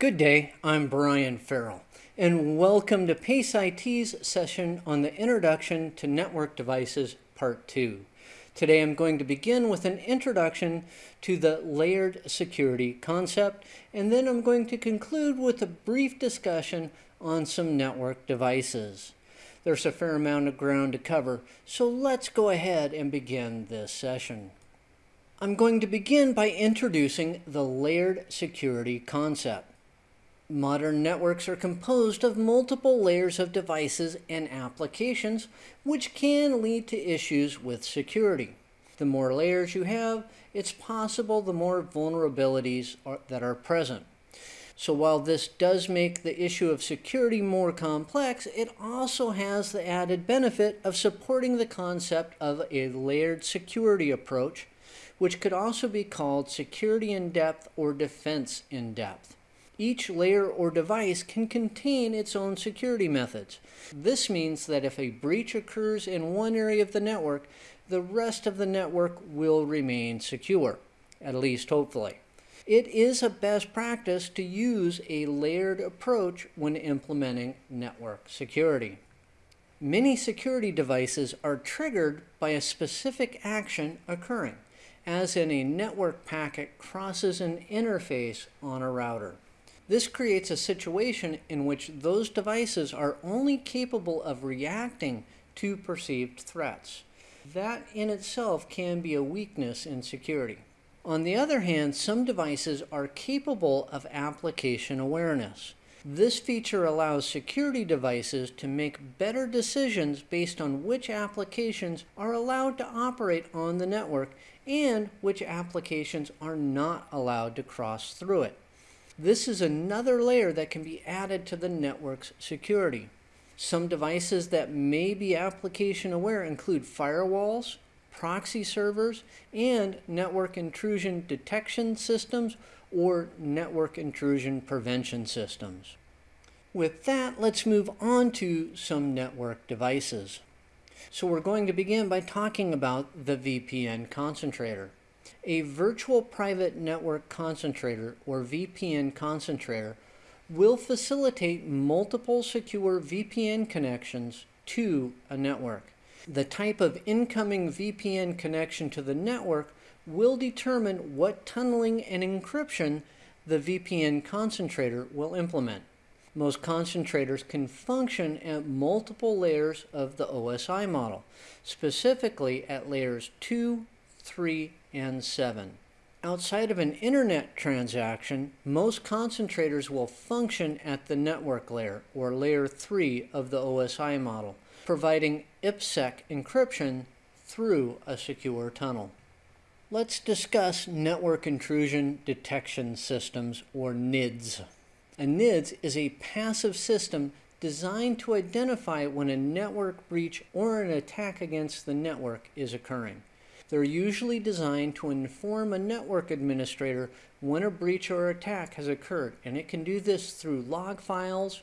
Good day, I'm Brian Farrell, and welcome to PACE IT's session on the Introduction to Network Devices Part 2. Today I'm going to begin with an introduction to the layered security concept, and then I'm going to conclude with a brief discussion on some network devices. There's a fair amount of ground to cover, so let's go ahead and begin this session. I'm going to begin by introducing the layered security concept. Modern networks are composed of multiple layers of devices and applications, which can lead to issues with security. The more layers you have, it's possible the more vulnerabilities are, that are present. So while this does make the issue of security more complex, it also has the added benefit of supporting the concept of a layered security approach, which could also be called security in depth or defense in depth. Each layer or device can contain its own security methods. This means that if a breach occurs in one area of the network, the rest of the network will remain secure, at least hopefully. It is a best practice to use a layered approach when implementing network security. Many security devices are triggered by a specific action occurring, as in a network packet crosses an interface on a router. This creates a situation in which those devices are only capable of reacting to perceived threats. That in itself can be a weakness in security. On the other hand, some devices are capable of application awareness. This feature allows security devices to make better decisions based on which applications are allowed to operate on the network and which applications are not allowed to cross through it. This is another layer that can be added to the network's security. Some devices that may be application aware include firewalls, proxy servers, and network intrusion detection systems or network intrusion prevention systems. With that, let's move on to some network devices. So we're going to begin by talking about the VPN concentrator. A virtual private network concentrator or VPN concentrator will facilitate multiple secure VPN connections to a network. The type of incoming VPN connection to the network will determine what tunneling and encryption the VPN concentrator will implement. Most concentrators can function at multiple layers of the OSI model, specifically at layers 2, 3, and 7. Outside of an internet transaction, most concentrators will function at the network layer, or layer 3 of the OSI model, providing IPsec encryption through a secure tunnel. Let's discuss network intrusion detection systems, or NIDS. A NIDS is a passive system designed to identify when a network breach or an attack against the network is occurring. They're usually designed to inform a network administrator when a breach or attack has occurred, and it can do this through log files,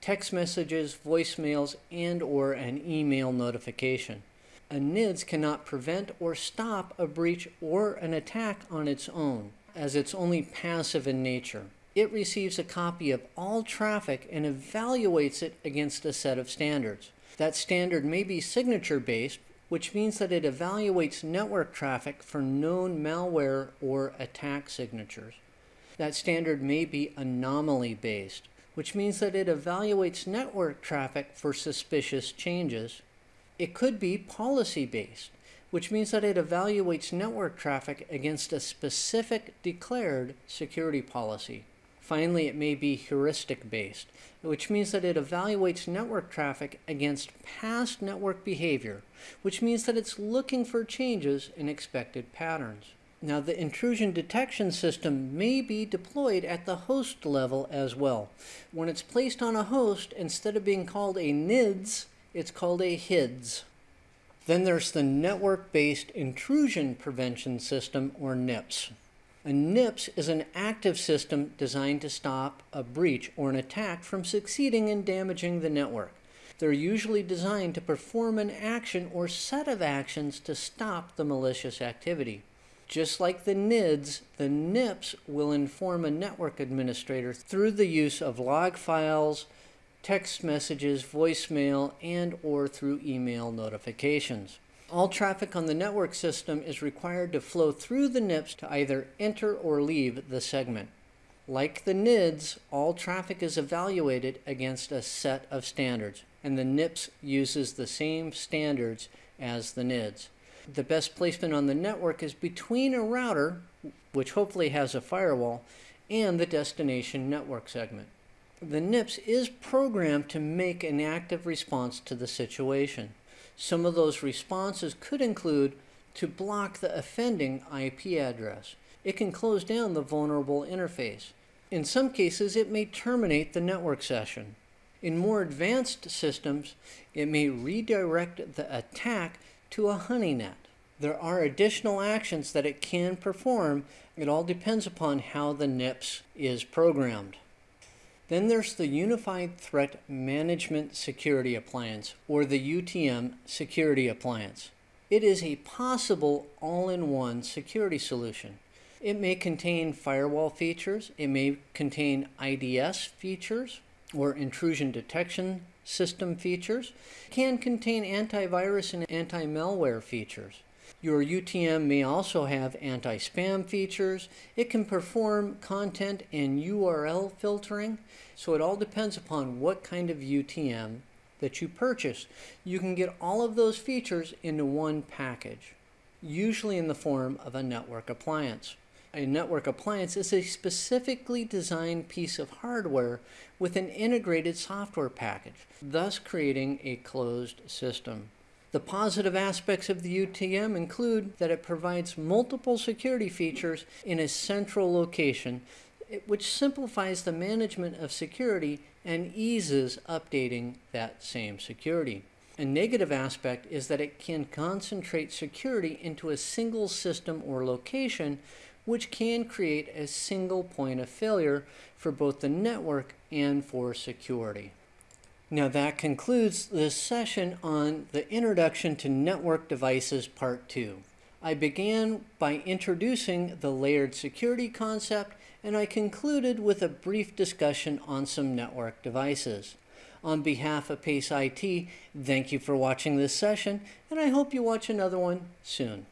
text messages, voicemails, and or an email notification. A NIDS cannot prevent or stop a breach or an attack on its own, as it's only passive in nature. It receives a copy of all traffic and evaluates it against a set of standards. That standard may be signature based, which means that it evaluates network traffic for known malware or attack signatures. That standard may be anomaly based, which means that it evaluates network traffic for suspicious changes. It could be policy based, which means that it evaluates network traffic against a specific declared security policy. Finally, it may be heuristic based, which means that it evaluates network traffic against past network behavior, which means that it's looking for changes in expected patterns. Now, the intrusion detection system may be deployed at the host level as well. When it's placed on a host, instead of being called a NIDS, it's called a HIDS. Then there's the Network-Based Intrusion Prevention System, or NIPS. A NIPS is an active system designed to stop a breach or an attack from succeeding in damaging the network. They're usually designed to perform an action or set of actions to stop the malicious activity. Just like the NIDS, the NIPS will inform a network administrator through the use of log files, text messages, voicemail, and or through email notifications. All traffic on the network system is required to flow through the NIPS to either enter or leave the segment. Like the NIDS, all traffic is evaluated against a set of standards, and the NIPS uses the same standards as the NIDS. The best placement on the network is between a router, which hopefully has a firewall, and the destination network segment. The NIPS is programmed to make an active response to the situation. Some of those responses could include to block the offending IP address. It can close down the vulnerable interface. In some cases, it may terminate the network session. In more advanced systems, it may redirect the attack to a honeynet. There are additional actions that it can perform. It all depends upon how the NIPS is programmed. Then there's the Unified Threat Management Security Appliance, or the UTM Security Appliance. It is a possible all-in-one security solution. It may contain firewall features, it may contain IDS features, or intrusion detection system features, it can contain antivirus and anti-malware features. Your UTM may also have anti-spam features. It can perform content and URL filtering. So it all depends upon what kind of UTM that you purchase. You can get all of those features into one package, usually in the form of a network appliance. A network appliance is a specifically designed piece of hardware with an integrated software package, thus creating a closed system. The positive aspects of the UTM include that it provides multiple security features in a central location, which simplifies the management of security and eases updating that same security. A negative aspect is that it can concentrate security into a single system or location, which can create a single point of failure for both the network and for security. Now that concludes this session on the Introduction to Network Devices Part 2. I began by introducing the layered security concept and I concluded with a brief discussion on some network devices. On behalf of PACE IT, thank you for watching this session and I hope you watch another one soon.